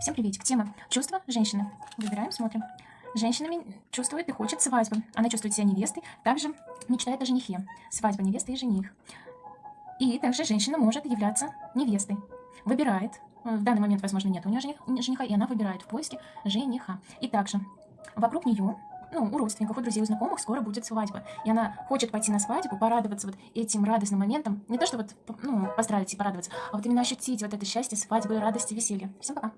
Всем приветик. Тема чувства женщины. Выбираем, смотрим. Женщина чувствует и хочет свадьбы. Она чувствует себя невестой, также мечтает о женихе. Свадьба невесты и жених. И также женщина может являться невестой. Выбирает. В данный момент, возможно, нет у нее жениха, и она выбирает в поиске жениха. И также вокруг нее, ну, у родственников, у друзей, у знакомых скоро будет свадьба. И она хочет пойти на свадьбу, порадоваться вот этим радостным моментом. Не то, что вот, ну, поздравить и порадоваться, а вот именно ощутить вот это счастье, свадьбы, радости, веселья. Всем пока.